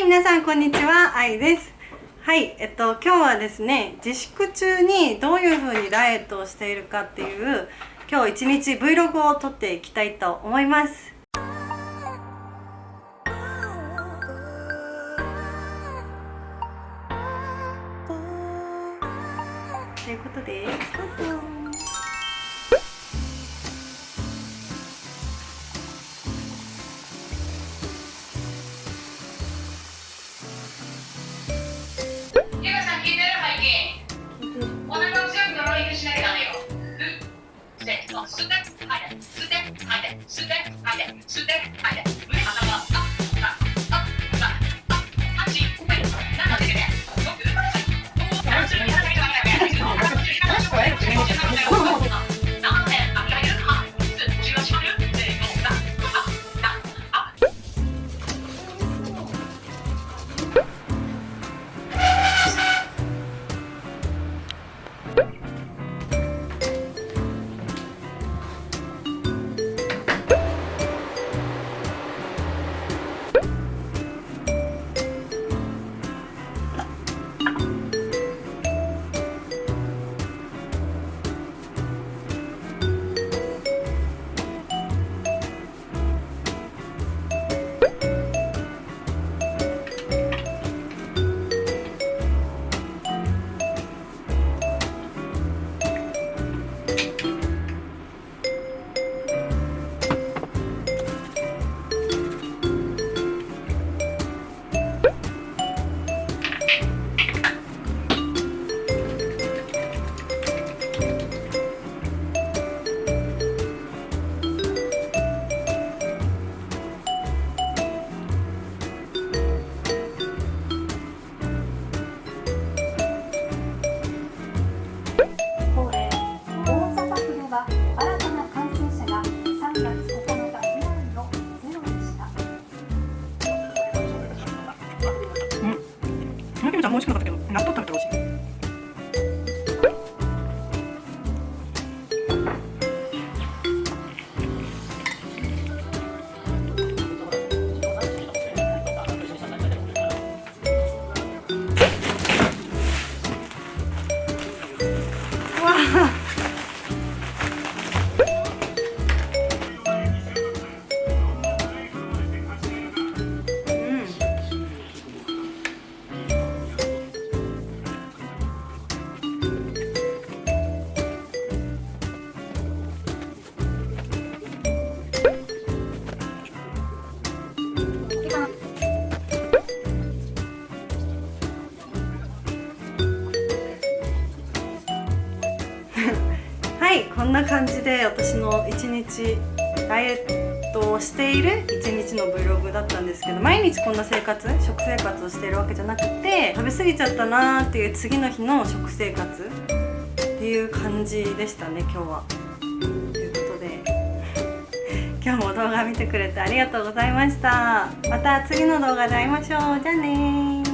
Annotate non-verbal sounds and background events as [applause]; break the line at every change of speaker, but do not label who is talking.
はい皆さんこんにちは。あいです。はいえっと今日はですね自粛中にどういう風にダイエットをしているかっていう今日一日 Vlog を撮っていきたいと思います。ということでスタート。
吸って吐いて吸って吐いて吸って吐いて吸って吐いて
美味しくなかったけど納豆食べてほしい。[laughs] はいこんな感じで私の一日ダイエットをしている一日の Vlog だったんですけど毎日こんな生活食生活をしているわけじゃなくて食べ過ぎちゃったなーっていう次の日の食生活っていう感じでしたね今日は。ということで [laughs] 今日も動画見てくれてありがとうございました。また次の動画で会いましょう。じゃあね